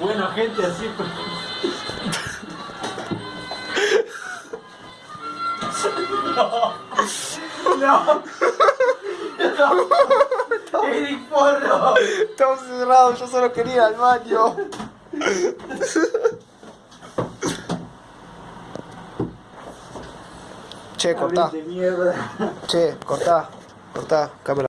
Bueno, gente, así pues. No. No. No. Eric Porro. Estamos cerrados, yo solo quería ir al baño. Che, cortá. Che, cortá. Cortá, cámara.